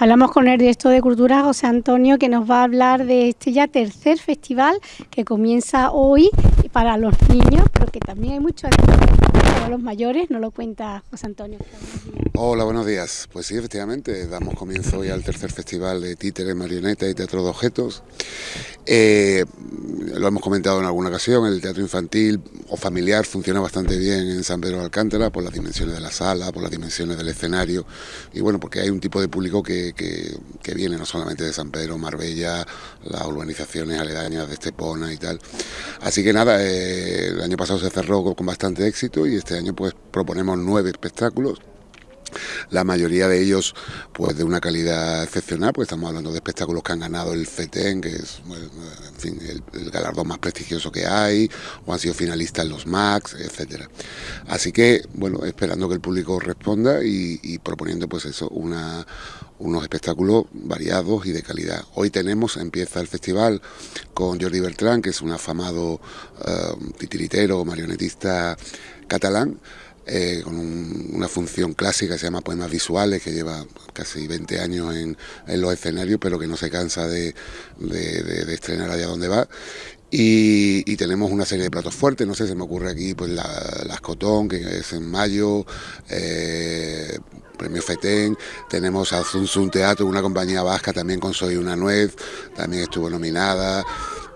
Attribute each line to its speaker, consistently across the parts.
Speaker 1: Hablamos con el director de Cultura, José Antonio, que nos va a hablar de este ya tercer festival que comienza hoy para los niños, pero que también hay muchos para los mayores, nos lo cuenta José Antonio.
Speaker 2: Hola, buenos días. Pues sí, efectivamente, damos comienzo hoy al tercer festival de títeres, marionetas y teatro de objetos. Eh, lo hemos comentado en alguna ocasión, el teatro infantil o familiar funciona bastante bien en San Pedro de Alcántara por las dimensiones de la sala, por las dimensiones del escenario y bueno, porque hay un tipo de público que, que, viene no solamente de San Pedro, Marbella, las urbanizaciones aledañas de Estepona y tal. Así que nada, eh, el año pasado se cerró con bastante éxito y este año pues proponemos nueve espectáculos la mayoría de ellos pues de una calidad excepcional, porque estamos hablando de espectáculos que han ganado el FETEN, que es en fin, el, galardón más prestigioso que hay, o han sido finalistas en los MAX, etcétera. Así que, bueno, esperando que el público responda y, proponiendo pues eso, una, unos espectáculos variados y de calidad. Hoy tenemos, empieza el festival con Jordi Bertrán, que es un afamado uh, titiritero, marionetista catalán, eh, con una función clásica que se llama Poemas Visuales, que lleva casi 20 años en, los escenarios, pero que no se cansa de, estrenar allá donde va. Y, tenemos una serie de platos fuertes, no sé, se me ocurre aquí pues la, las Cotón, que es en mayo, eh, Premio FETEN, tenemos a Zunzun Teatro, una compañía vasca también con Soy una Nuez, también estuvo nominada.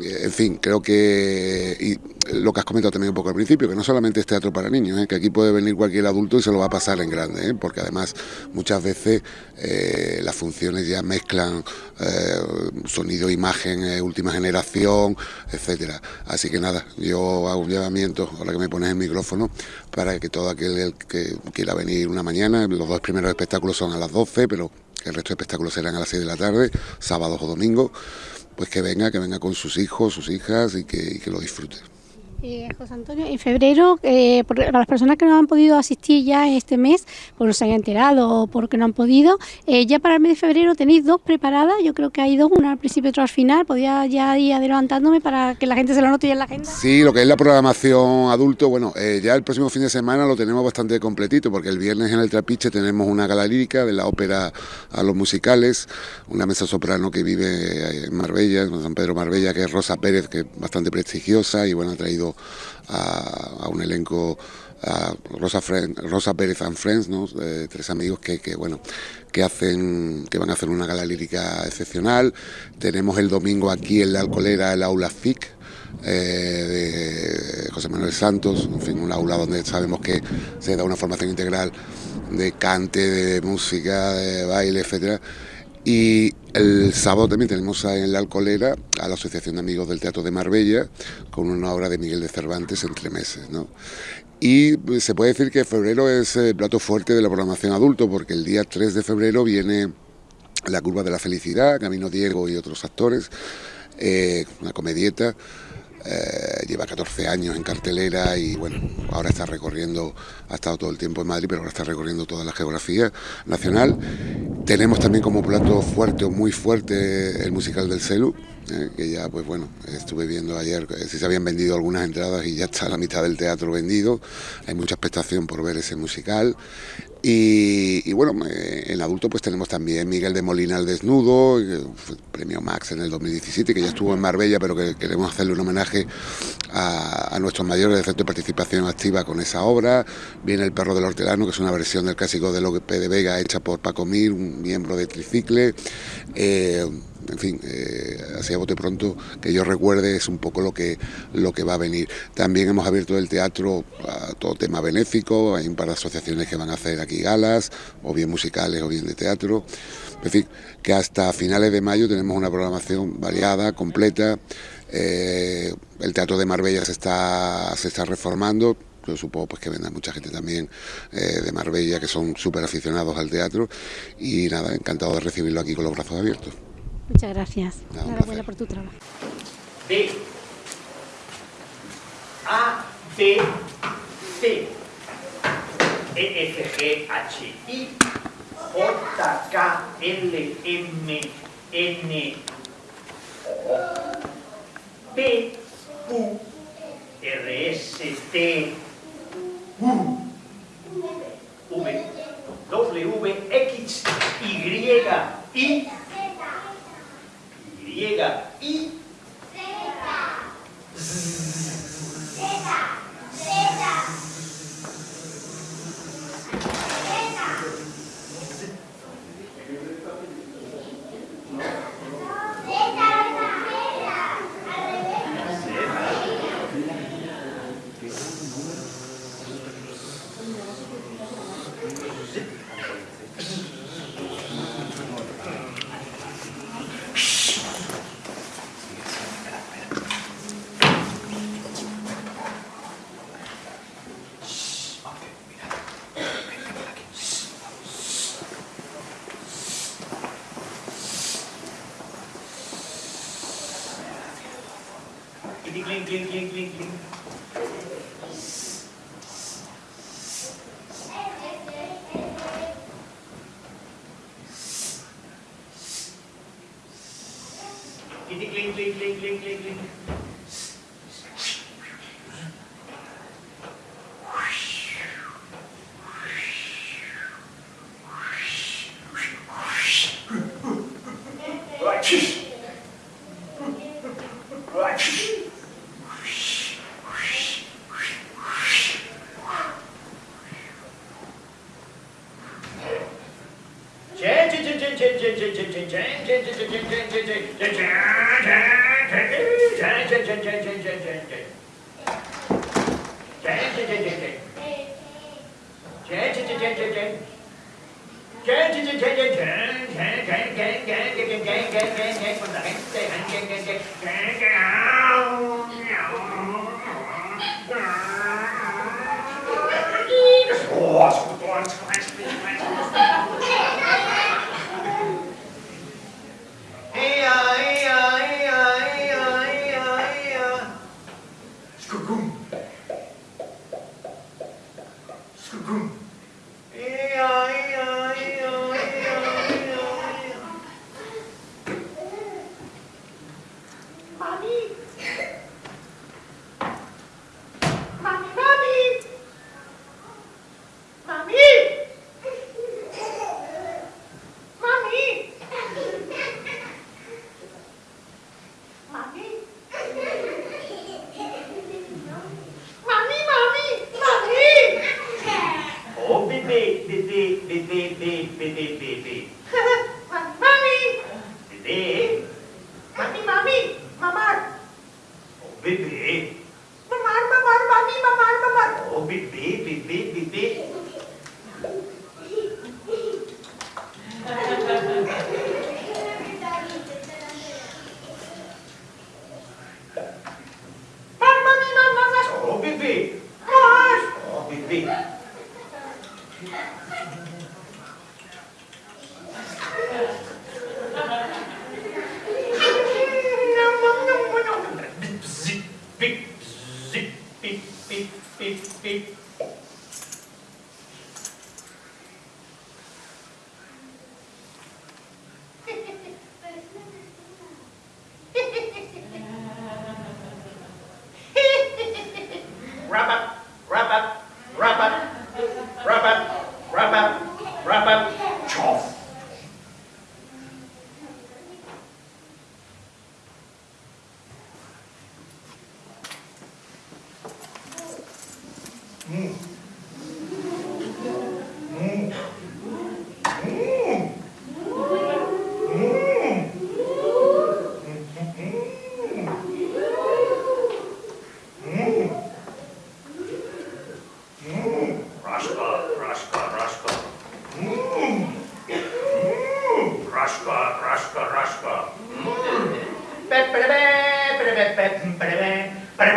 Speaker 2: En fin, creo que y lo que has comentado también un poco al principio, que no solamente es teatro para niños, ¿eh? que aquí puede venir cualquier adulto y se lo va a pasar en grande, ¿eh? porque además muchas veces eh, las funciones ya mezclan sonido, imagen, última generación, etcétera. Así que nada, yo hago un llamamiento, ahora que me pones el micrófono, para que todo aquel que quiera venir una mañana, los dos primeros espectáculos son a las 12, pero el resto de espectáculos serán a las 6 de la tarde, sábados o domingos pues que venga, que venga con sus hijos, sus hijas y que, lo disfrute.
Speaker 1: Eh, José Antonio, en febrero, eh, para las personas que no han podido asistir ya este mes, por no se hayan enterado o porque no han podido, eh, ya para el mes de febrero tenéis dos preparadas, yo creo que hay dos, una al principio y otra al final, podía ya ir adelantándome para que la gente se lo note ya en la agenda.
Speaker 2: Sí, lo que es la programación adulto, bueno, eh, ya el próximo fin de semana lo tenemos bastante completito, porque el viernes en el Trapiche tenemos una gala lírica de la ópera a los musicales, una mesa soprano que vive en Marbella, en San Pedro Marbella, que es Rosa Pérez, que es bastante prestigiosa y bueno, ha traído a, un elenco a Rosa, Rosa Pérez and Friends, tres amigos que, bueno que hacen que van a hacer una gala lírica excepcional. Tenemos el domingo aquí en la Alcolera el aula FIC eh, de José Manuel Santos, en fin, un aula donde sabemos que se da una formación integral de cante, de música, de baile, etcétera. Y el sábado también tenemos en la Alcolera a la Asociación de Amigos del Teatro de Marbella con una obra de Miguel de Cervantes entre meses. ¿no? Y se puede decir que febrero es el plato fuerte de la programación adulto porque el día 3 de febrero viene La Curva de la Felicidad, Camino Diego y otros actores, eh, una comedieta eh, lleva 14 años en cartelera y bueno, ahora está recorriendo, ha estado todo el tiempo en Madrid, pero ahora está recorriendo toda la geografía nacional. Tenemos también como plato fuerte o muy fuerte el musical del Celu, eh, que ya pues bueno, estuve viendo ayer eh, si se habían vendido algunas entradas y ya está la mitad del teatro vendido, hay mucha expectación por ver ese musical. Y, bueno, en adulto pues tenemos también Miguel de Molina al desnudo, premio Max en el 2017, que ya estuvo en Marbella, pero que queremos hacerle un homenaje a, nuestros mayores de centro de participación activa con esa obra. Viene El perro del hortelano, que es una versión del clásico de Lope de Vega hecha por Paco Mir, un miembro de Tricicle. Eh, en fin, eh, así a bote pronto, que yo recuerde es un poco lo que, lo que va a venir. También hemos abierto el teatro a todo tema benéfico, hay un par de asociaciones que van a hacer aquí galas, o bien musicales o bien de teatro. En fin, que hasta finales de mayo tenemos una programación variada, completa. Eh, el Teatro de Marbella se está, se está reformando, yo supongo pues que vendrá mucha gente también eh, de Marbella que son súper aficionados al teatro y nada, encantado de recibirlo aquí con los brazos abiertos.
Speaker 1: Muchas gracias. No, Enhorabuena por tu trabajo.
Speaker 3: D. A, B, C. E, F, G, H, I. J, K, L, M, N, O. P, Q, R, S, T, U. V, W, X, Y, I. ging, ging, ging, ging. want to actually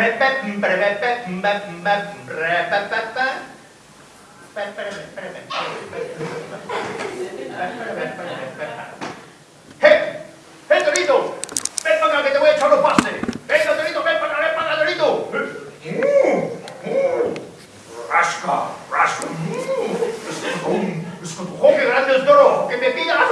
Speaker 3: ¡Eh! ¡Eh, ¡Ven para que te voy a echar los ven para ven para ¡Rasca, rasca! ¡Es que grande el toro! ¡Que me pidas!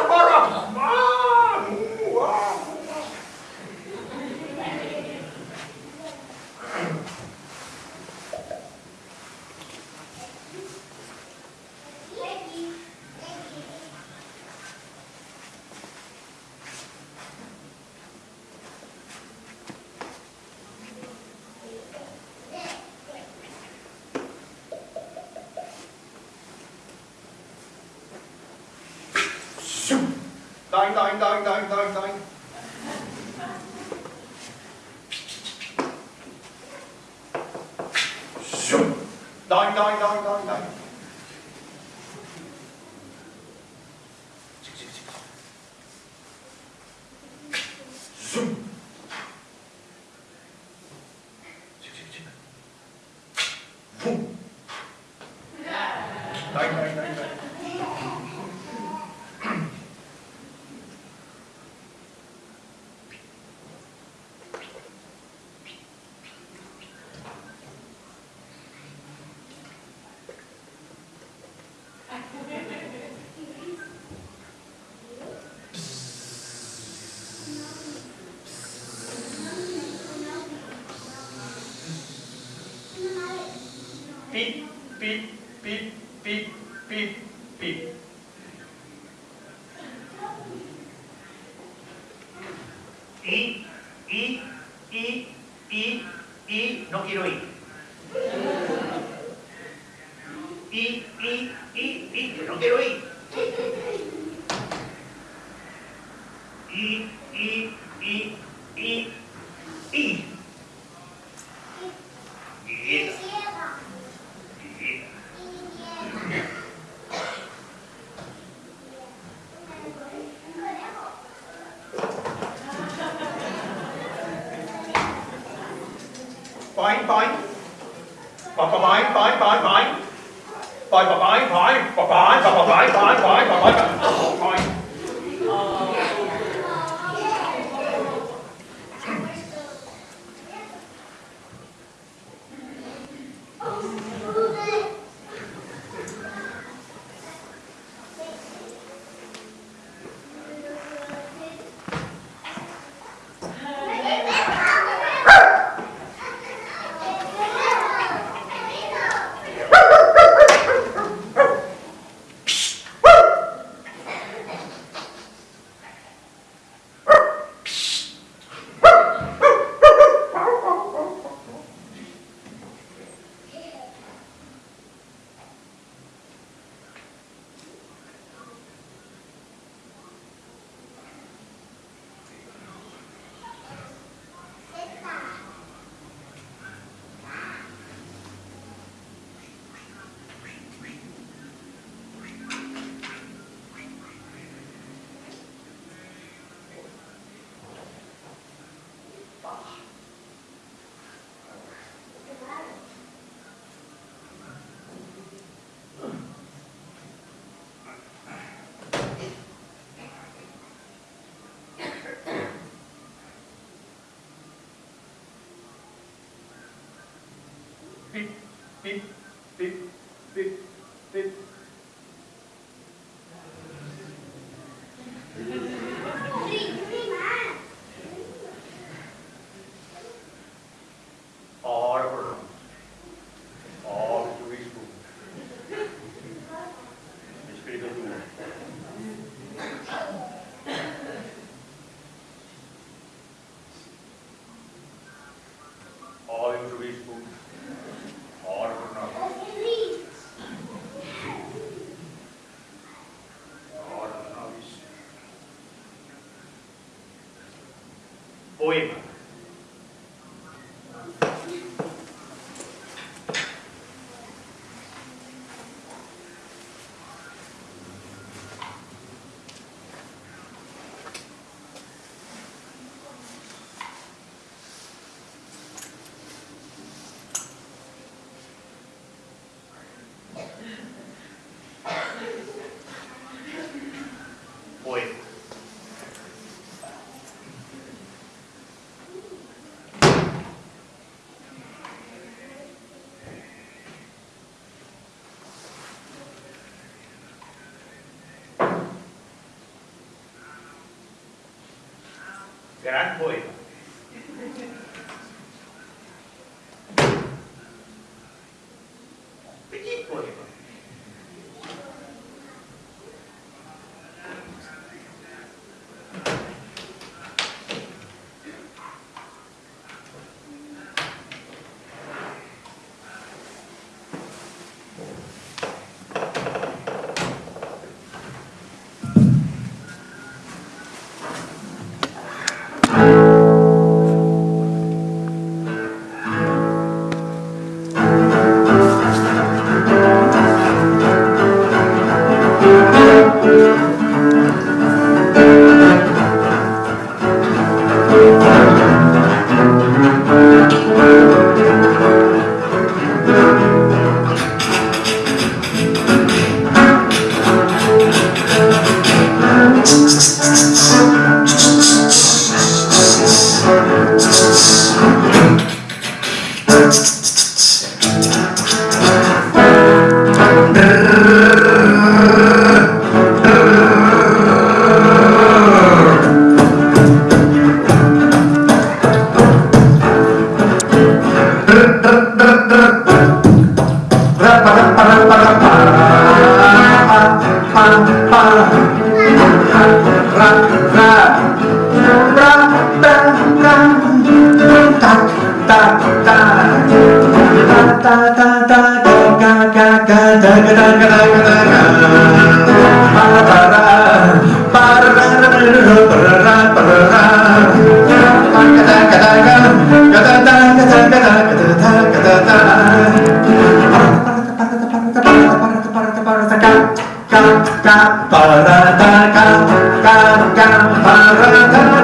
Speaker 3: aynı, aynı, aynı, aynı, aynı, aynı. Şum. Aynı, aynı, aynı, aynı, aynı. Çık, çık, çık. Zoom. Çık, çık, çık. Boom. Y, y, y, y, y, no quiero ir. Fine, fine. Bye, bye, bye, bye, bye, bye. Bye, bye, bye, bye, bye, bye, bye, bye, bye, bye, bye. point, point, point, point. Point, point, point, point, point, point, point, point, point, point, point. it gran poeta. da da da da ka, ka, ka, ka.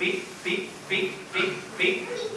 Speaker 3: pic, pic, pic, pic, pic.